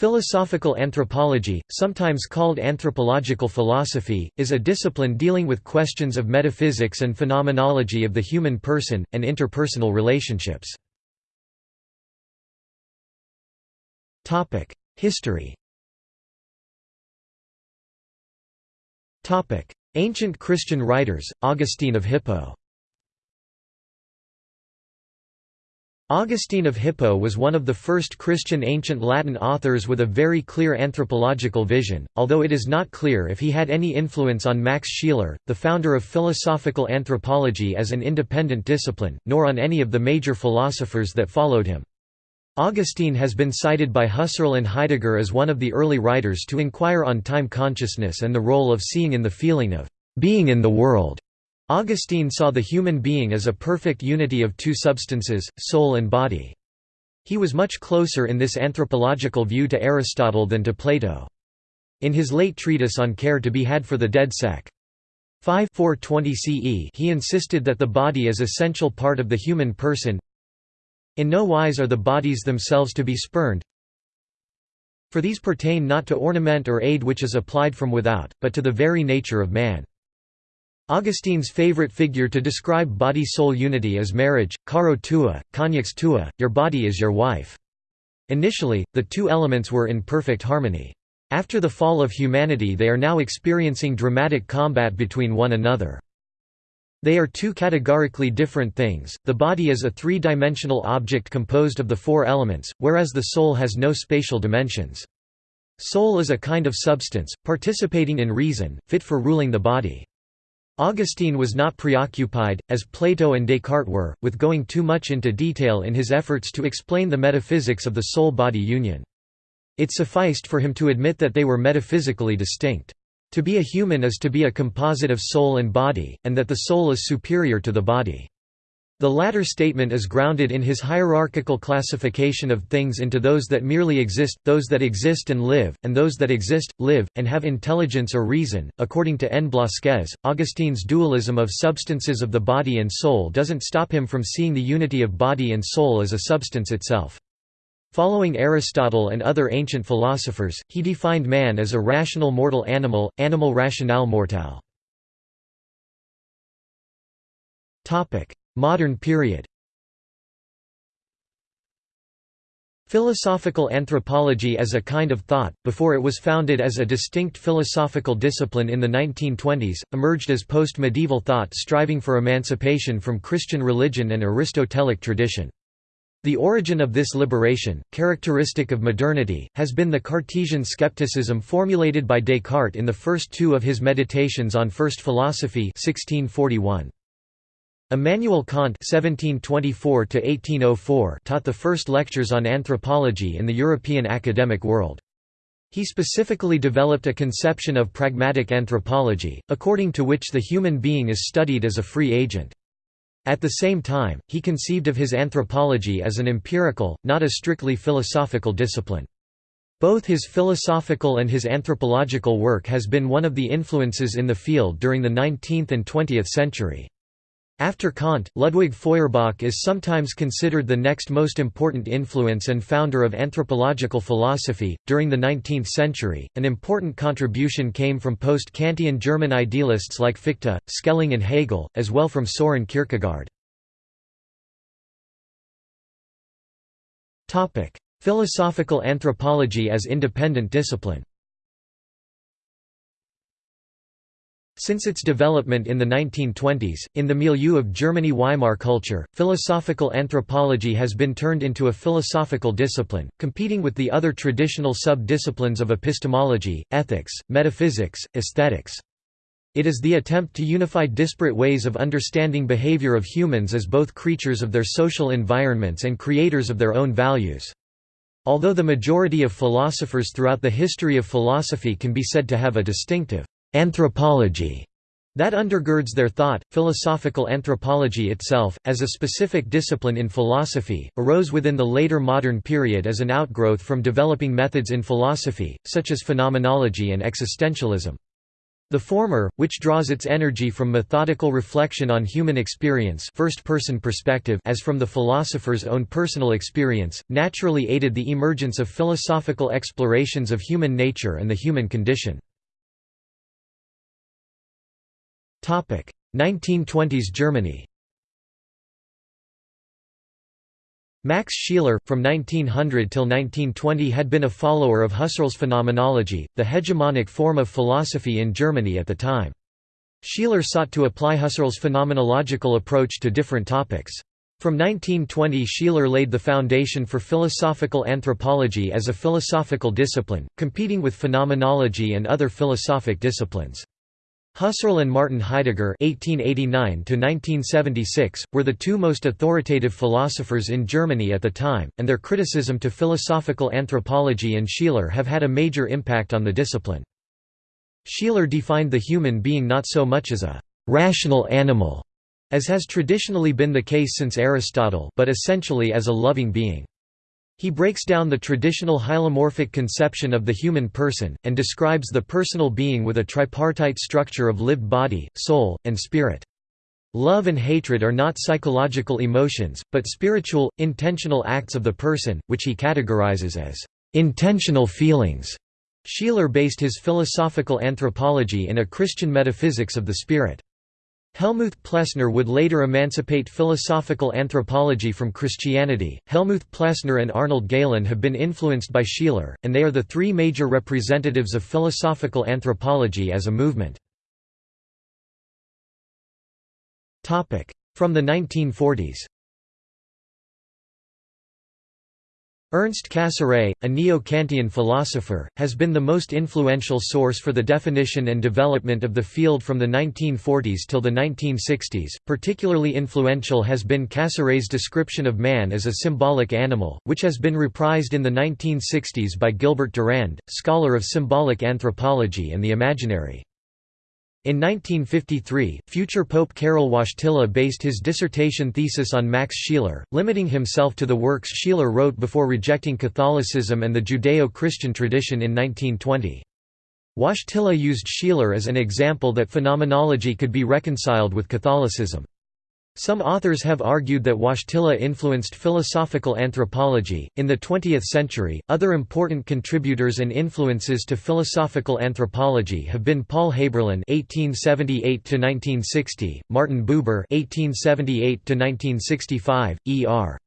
Philosophical anthropology, sometimes called anthropological philosophy, is a discipline dealing with questions of metaphysics and phenomenology of the human person, and interpersonal relationships. History Ancient Christian writers, Augustine of Hippo Augustine of Hippo was one of the first Christian ancient Latin authors with a very clear anthropological vision, although it is not clear if he had any influence on Max Scheler, the founder of philosophical anthropology as an independent discipline, nor on any of the major philosophers that followed him. Augustine has been cited by Husserl and Heidegger as one of the early writers to inquire on time consciousness and the role of seeing in the feeling of being in the world. Augustine saw the human being as a perfect unity of two substances, soul and body. He was much closer in this anthropological view to Aristotle than to Plato. In his late treatise on care to be had for the dead sec. 5 420 CE he insisted that the body is essential part of the human person. In no wise are the bodies themselves to be spurned, for these pertain not to ornament or aid which is applied from without, but to the very nature of man. Augustine's favorite figure to describe body-soul unity is marriage, caro tua, coniux tua, your body is your wife. Initially, the two elements were in perfect harmony. After the fall of humanity they are now experiencing dramatic combat between one another. They are two categorically different things, the body is a three-dimensional object composed of the four elements, whereas the soul has no spatial dimensions. Soul is a kind of substance, participating in reason, fit for ruling the body. Augustine was not preoccupied, as Plato and Descartes were, with going too much into detail in his efforts to explain the metaphysics of the soul-body union. It sufficed for him to admit that they were metaphysically distinct. To be a human is to be a composite of soul and body, and that the soul is superior to the body. The latter statement is grounded in his hierarchical classification of things into those that merely exist, those that exist and live, and those that exist, live, and have intelligence or reason. According to N. Blasquez, Augustine's dualism of substances of the body and soul doesn't stop him from seeing the unity of body and soul as a substance itself. Following Aristotle and other ancient philosophers, he defined man as a rational mortal animal, animal rationale mortal. Modern period Philosophical anthropology as a kind of thought, before it was founded as a distinct philosophical discipline in the 1920s, emerged as post-medieval thought striving for emancipation from Christian religion and Aristotelic tradition. The origin of this liberation, characteristic of modernity, has been the Cartesian skepticism formulated by Descartes in the first two of his Meditations on First Philosophy 1641. Immanuel Kant (1724–1804) taught the first lectures on anthropology in the European academic world. He specifically developed a conception of pragmatic anthropology, according to which the human being is studied as a free agent. At the same time, he conceived of his anthropology as an empirical, not a strictly philosophical discipline. Both his philosophical and his anthropological work has been one of the influences in the field during the 19th and 20th century. After Kant, Ludwig Feuerbach is sometimes considered the next most important influence and founder of anthropological philosophy. During the 19th century, an important contribution came from post Kantian German idealists like Fichte, Schelling, and Hegel, as well from Soren Kierkegaard. Philosophical anthropology as independent discipline Since its development in the 1920s, in the milieu of Germany Weimar culture, philosophical anthropology has been turned into a philosophical discipline, competing with the other traditional sub-disciplines of epistemology, ethics, metaphysics, aesthetics. It is the attempt to unify disparate ways of understanding behavior of humans as both creatures of their social environments and creators of their own values. Although the majority of philosophers throughout the history of philosophy can be said to have a distinctive anthropology that undergirds their thought. Philosophical anthropology itself, as a specific discipline in philosophy, arose within the later modern period as an outgrowth from developing methods in philosophy, such as phenomenology and existentialism. The former, which draws its energy from methodical reflection on human experience first-person perspective as from the philosopher's own personal experience, naturally aided the emergence of philosophical explorations of human nature and the human condition. 1920s Germany Max Scheler, from 1900 till 1920 had been a follower of Husserl's phenomenology, the hegemonic form of philosophy in Germany at the time. Scheler sought to apply Husserl's phenomenological approach to different topics. From 1920 Scheler laid the foundation for philosophical anthropology as a philosophical discipline, competing with phenomenology and other philosophic disciplines. Husserl and Martin Heidegger (1889–1976) were the two most authoritative philosophers in Germany at the time, and their criticism to philosophical anthropology and Scheler have had a major impact on the discipline. Scheler defined the human being not so much as a rational animal, as has traditionally been the case since Aristotle, but essentially as a loving being. He breaks down the traditional hylomorphic conception of the human person, and describes the personal being with a tripartite structure of lived body, soul, and spirit. Love and hatred are not psychological emotions, but spiritual, intentional acts of the person, which he categorizes as intentional feelings. Scheler based his philosophical anthropology in a Christian metaphysics of the spirit. Helmuth Plessner would later emancipate philosophical anthropology from Christianity. Helmuth Plessner and Arnold Gehlen have been influenced by Scheler, and they are the three major representatives of philosophical anthropology as a movement. From the 1940s Ernst Cassirer, a neo-Kantian philosopher, has been the most influential source for the definition and development of the field from the 1940s till the 1960s. Particularly influential has been Cassirer's description of man as a symbolic animal, which has been reprised in the 1960s by Gilbert Durand, scholar of symbolic anthropology and the imaginary. In 1953, future Pope Karol Wojtyla based his dissertation thesis on Max Scheler, limiting himself to the works Scheler wrote before rejecting Catholicism and the Judeo-Christian tradition in 1920. Wojtyla used Scheler as an example that phenomenology could be reconciled with Catholicism. Some authors have argued that Wojtyla influenced philosophical anthropology. In the 20th century, other important contributors and influences to philosophical anthropology have been Paul Häberlin (1878–1960), Martin Buber (1878–1965), E.R.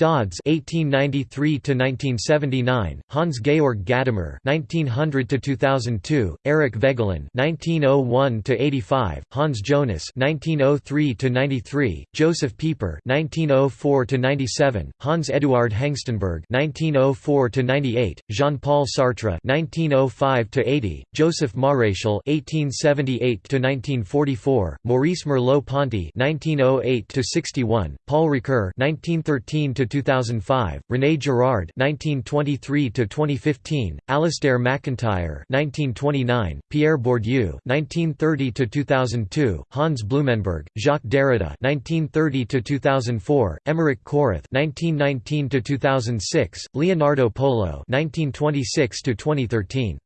Dodds (1893–1979), Hans Georg Gadamer (1900–2002), Eric Voegelin (1901–85), Hans Jonas (1903–93), Joseph Pieper (1904–97), Hans Eduard Hengstenberg (1904–98), Jean-Paul Sartre (1905–80), Joseph Maréchal (1878–1944), Maurice Merleau-Ponty (1908–61), Paul Ricoeur (1913 2005, René Girard (1923–2015), Alasdair MacIntyre (1929), Pierre Bourdieu (1930–2002), Hans Blumenberg, Jacques Derrida (1930–2004), Emerich Coreth (1919–2006), Leonardo Polo (1926–2013).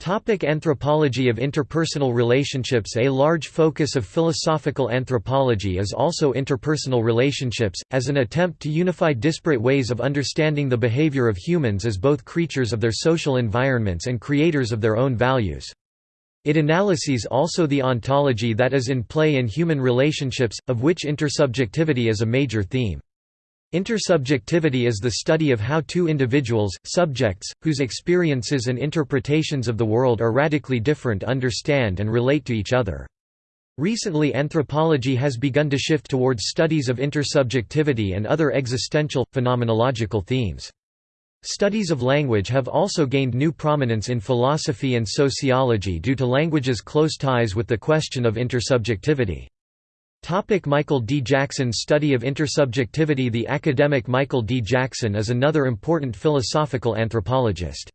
Topic anthropology of interpersonal relationships A large focus of philosophical anthropology is also interpersonal relationships, as an attempt to unify disparate ways of understanding the behavior of humans as both creatures of their social environments and creators of their own values. It analyses also the ontology that is in play in human relationships, of which intersubjectivity is a major theme. Intersubjectivity is the study of how two individuals, subjects, whose experiences and interpretations of the world are radically different understand and relate to each other. Recently anthropology has begun to shift towards studies of intersubjectivity and other existential, phenomenological themes. Studies of language have also gained new prominence in philosophy and sociology due to language's close ties with the question of intersubjectivity. Topic Michael D. Jackson's study of intersubjectivity The academic Michael D. Jackson is another important philosophical anthropologist.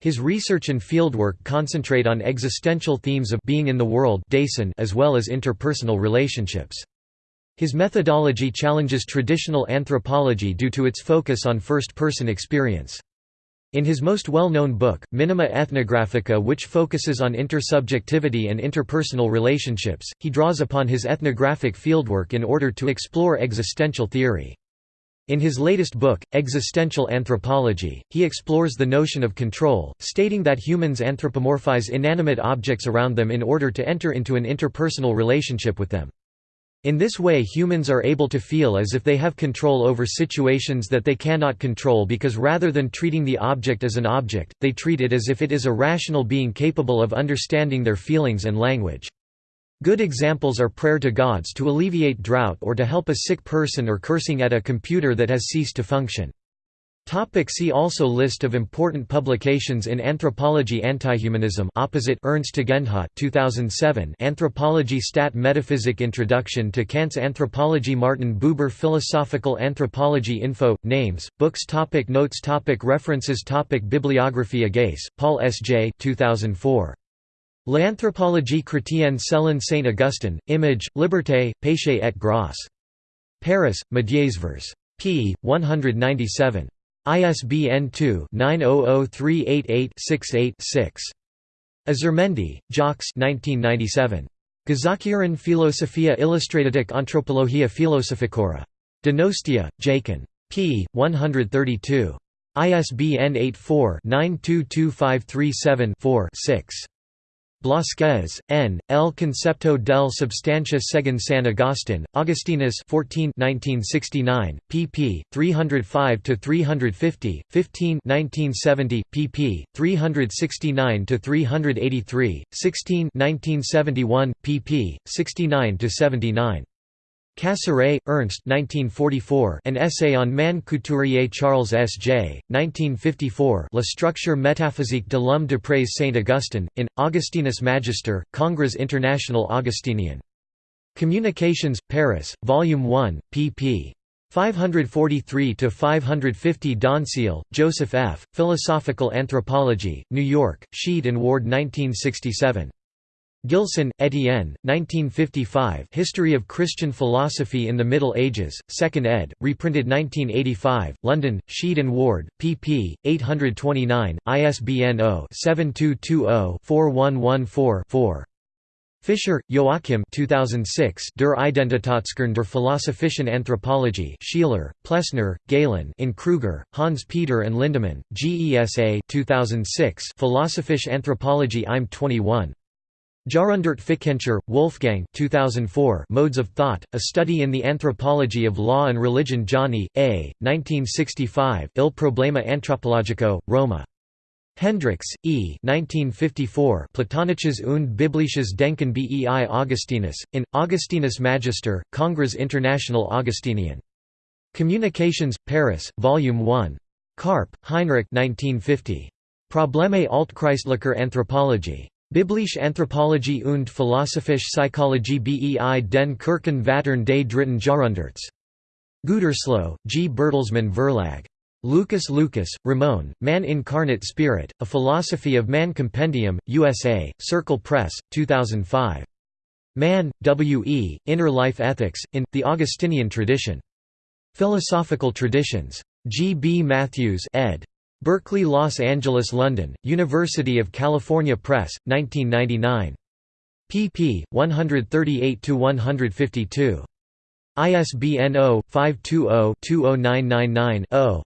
His research and fieldwork concentrate on existential themes of being in the world as well as interpersonal relationships. His methodology challenges traditional anthropology due to its focus on first-person experience. In his most well-known book, Minima Ethnographica which focuses on intersubjectivity and interpersonal relationships, he draws upon his ethnographic fieldwork in order to explore existential theory. In his latest book, Existential Anthropology, he explores the notion of control, stating that humans anthropomorphize inanimate objects around them in order to enter into an interpersonal relationship with them. In this way humans are able to feel as if they have control over situations that they cannot control because rather than treating the object as an object, they treat it as if it is a rational being capable of understanding their feelings and language. Good examples are prayer to gods to alleviate drought or to help a sick person or cursing at a computer that has ceased to function. Topic see also List of important publications in anthropology Antihumanism opposite Ernst Tugendhat 2007 Anthropology Stat Metaphysic Introduction to Kant's Anthropology Martin Buber Philosophical Anthropology Info Names Books topic Notes topic References topic Bibliography Agaësse Paul S. J 2004 L'anthropologie chrétienne selon Saint Augustin Image Liberté Péché et Grâce. Paris Médiasvers p 197 ISBN 2-900388-68-6. Azurmendi, Jacques 1997. Gezakiran Philosophia Illustratatic Anthropologia Philosophicora. Donostia, Jakin. p. 132. ISBN 84-922537-4-6. Blasquez, N., El Concepto del Substancia según San Agustín, Augustinus 14 1969, pp. 305–350, 15 1970, pp. 369–383, 16 1971, pp. 69–79. Cassirer, Ernst 1944, An Essay on Man Couturier Charles S. J., 1954 La structure métaphysique de l'homme d'après Saint-Augustin, in, Augustinus Magister, Congrès International Augustinien. Communications, Paris, Volume 1, pp. 543–550 Donceel, Joseph F., Philosophical Anthropology, New York, Sheed and Ward 1967. Gilson, Etienne, 1955 History of Christian Philosophy in the Middle Ages, 2nd ed., reprinted 1985, London, Sheed and Ward, pp. 829, ISBN 0-7220-4114-4. Fischer, Joachim 2006 Der Identitätskern der Philosophischen Anthropologie Scheler, Plessner, Gehlen in Kruger, Hans Peter and Lindemann, GESA 2006 Philosophische Anthropologie im 21. Jahrhundert Fikentscher, Wolfgang 2004 Modes of Thought, A Study in the Anthropology of Law and Religion Gianni, A., 1965 Il Problema Antropologico, Roma. Hendrikx, E. 1954 Platonisches und biblisches Denken bei Augustinus, in, Augustinus Magister, Congrès International Augustinien. Communications, Paris, Volume 1. Karpp, Heinrich 1950. Probleme Altchristlicher Anthropologie. Biblische Anthropologie und philosophische Psychologie bei den Kirchen des dritten Jahrhunderts. Gütersloh, G. Bertelsmann Verlag. Lucas Lucas, Ramon, Man Incarnate Spirit, A Philosophy of Man Compendium, USA, Circle Press, 2005. Mann, W. E., Inner Life Ethics, in, The Augustinian Tradition. Philosophical Traditions. G. B. Matthews ed. Berkeley Los Angeles London, University of California Press, 1999. pp. 138–152. ISBN 0-520-20999-0.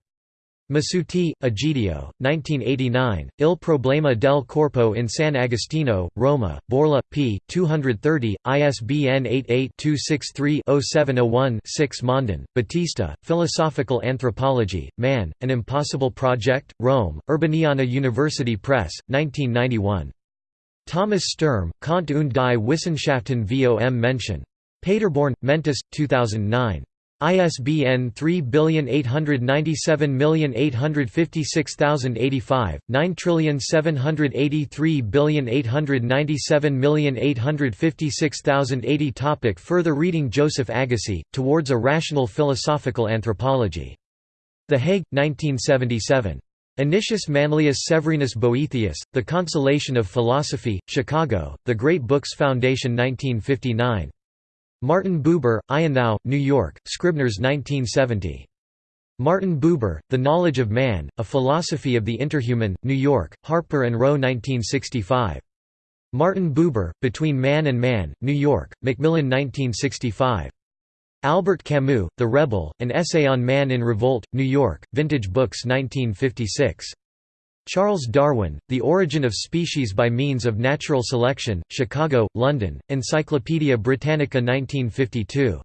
Masuti, Egidio, 1989, Il problema del corpo in San Agostino, Roma, Borla, p. 230, ISBN 88-263-0701-6 Mondin, Battista, Philosophical Anthropology, Man, An Impossible Project, Rome, Urbaniana University Press, 1991. Thomas Sturm, Kant und die Wissenschaften vom Menschen. Paderborn, Mentis, 2009. ISBN 3897856085, 9783897856080 Topic Further reading Joseph Agassi, Towards a Rational Philosophical Anthropology. The Hague, 1977. Anicius Manlius Severinus Boethius, The Consolation of Philosophy, Chicago, The Great Books Foundation 1959. Martin Buber, I and Thou, New York, Scribner's 1970. Martin Buber, The Knowledge of Man, A Philosophy of the Interhuman, New York, Harper & Row 1965. Martin Buber, Between Man and Man, New York, Macmillan 1965. Albert Camus, The Rebel, An Essay on Man in Revolt, New York, Vintage Books 1956. Charles Darwin, The Origin of Species by Means of Natural Selection, Chicago, London, Encyclopædia Britannica 1952.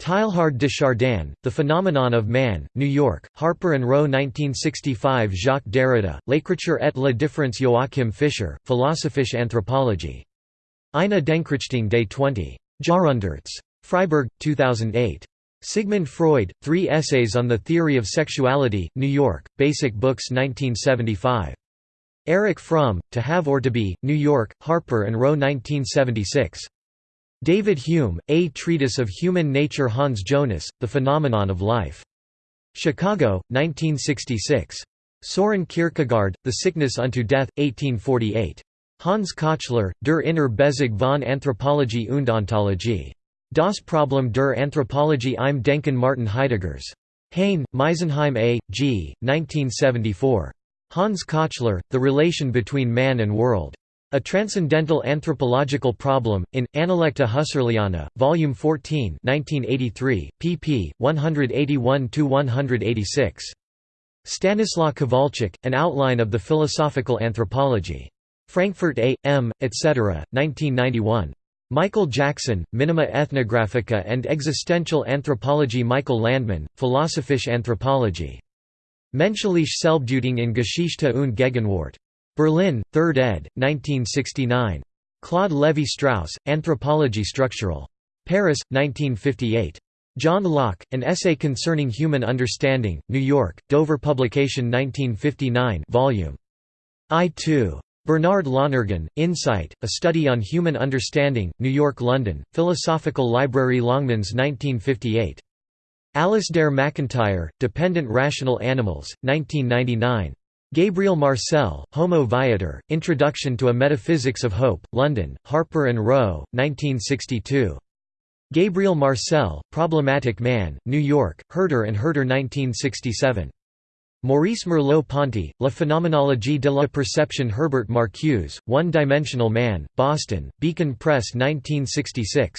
Teilhard de Chardin, The Phenomenon of Man, New York, Harper & Row 1965 Jacques Derrida, L'écriture et la différence Joachim Fischer, Philosophische Anthropologie. Eine Denkrichtung des 20. Jahrhunderts. Freiburg, 2008. Sigmund Freud, Three Essays on the Theory of Sexuality, New York, Basic Books 1975. Erich Fromm, To Have or to Be, New York, Harper & Row 1976. David Hume, A Treatise of Human Nature Hans Jonas, The Phenomenon of Life. Chicago, 1966. Soren Kierkegaard, The Sickness unto Death, 1848. Hans Kochler, Der Inner von Anthropologie und Ontologie. Das Problem der Anthropologie im Denken Martin Heideggers. Hain, Meisenheim A. G., 1974. Hans Kochler, The Relation Between Man and World. A Transcendental Anthropological Problem, in, Analecta Husserliana, Volume 14 1983, pp. 181–186. Stanislaw Kowalczyk, An Outline of the Philosophical Anthropology. Frankfurt A. M., etc., 1991. Michael Jackson, Minima Ethnographica and Existential Anthropology Michael Landmann, Philosophische Anthropologie. Menschliche Selbstdeutung in Geschichte und Gegenwart. Berlin, 3rd ed., 1969. Claude Lévi-Strauss, Anthropologie structurelle. Paris, 1958. John Locke, An Essay Concerning Human Understanding, New York, Dover Publication 1959 volume I-2. Bernard Lonergan, Insight, A Study on Human Understanding, New York London, Philosophical Library Longmans 1958. Alasdair MacIntyre, Dependent Rational Animals, 1999. Gabriel Marcel, Homo Viator, Introduction to a Metaphysics of Hope, London, Harper & Row, 1962. Gabriel Marcel, Problematic Man, New York, Herder & Herder 1967. Maurice Merleau-Ponty, La Phénoménologie de la Perception Herbert Marcuse, One-Dimensional Man, Boston, Beacon Press 1966.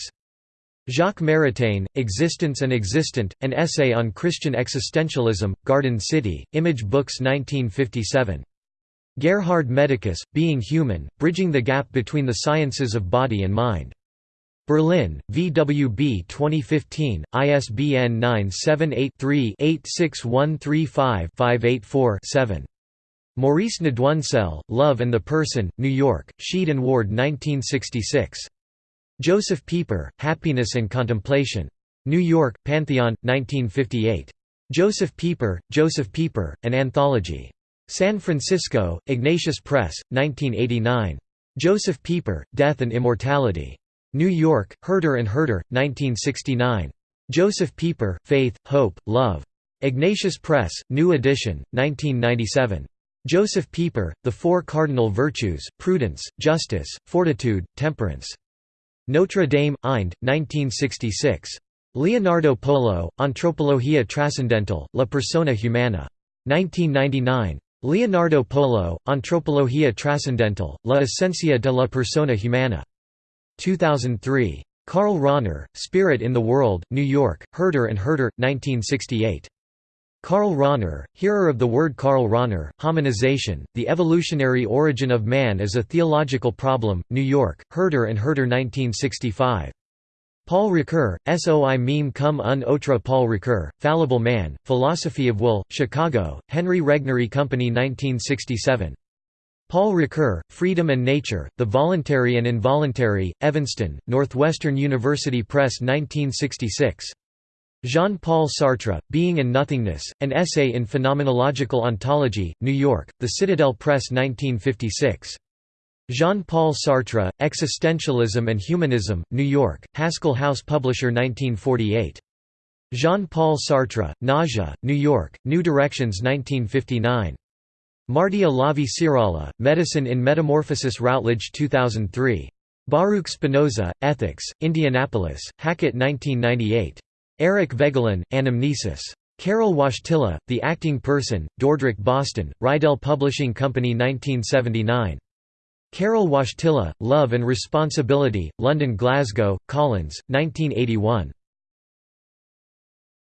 Jacques Maritain, Existence and Existent, An Essay on Christian Existentialism, Garden City, Image Books 1957. Gerhard Medicus, Being Human, Bridging the Gap Between the Sciences of Body and Mind. Berlin, VWB 2015, ISBN 978-3-86135-584-7. Maurice Nédoncelle, Love and the Person, New York, Sheed and Ward 1966. Joseph Pieper, Happiness and Contemplation. New York, Pantheon, 1958. Joseph Pieper, Joseph Pieper, An Anthology. San Francisco, Ignatius Press, 1989. Joseph Pieper, Death and Immortality. New York, Herder and Herder, 1969. Joseph Pieper, Faith, Hope, Love. Ignatius Press, New Edition, 1997. Joseph Pieper, The Four Cardinal Virtues, Prudence, Justice, Fortitude, Temperance. Notre Dame, Ind, 1966. Leonardo Polo, Antropologia Trascendental, La Persona Humana. 1999. Leonardo Polo, Antropologia Trascendental, La Esencia de la Persona Humana. 2003. Karl Rahner, Spirit in the World, New York, Herder and Herder, 1968. Karl Rahner, hearer of the word Karl Rahner, Hominization, The Evolutionary Origin of Man as a Theological Problem, New York, Herder and Herder 1965. Paul Ricoeur, Soi meme cum un autre Paul Ricoeur, Fallible Man, Philosophy of Will, Chicago, Henry Regnery Company 1967. Paul Ricoeur, Freedom and Nature, The Voluntary and Involuntary, Evanston, Northwestern University Press 1966. Jean-Paul Sartre, Being and Nothingness, An Essay in Phenomenological Ontology, New York, The Citadel Press 1956. Jean-Paul Sartre, Existentialism and Humanism, New York, Haskell House Publisher 1948. Jean-Paul Sartre, Nausea, New York, New Directions 1959. Martti Olavi Siirala, Medicine in Metamorphosis Routledge 2003. Baruch Spinoza, Ethics, Indianapolis, Hackett 1998. Eric Voegelin, Anamnesis. Karol Wojtyla, The Acting Person, Dordrecht Boston, Reidel Publishing Company 1979. Karol Wojtyla, Love and Responsibility, London Glasgow, Collins, 1981.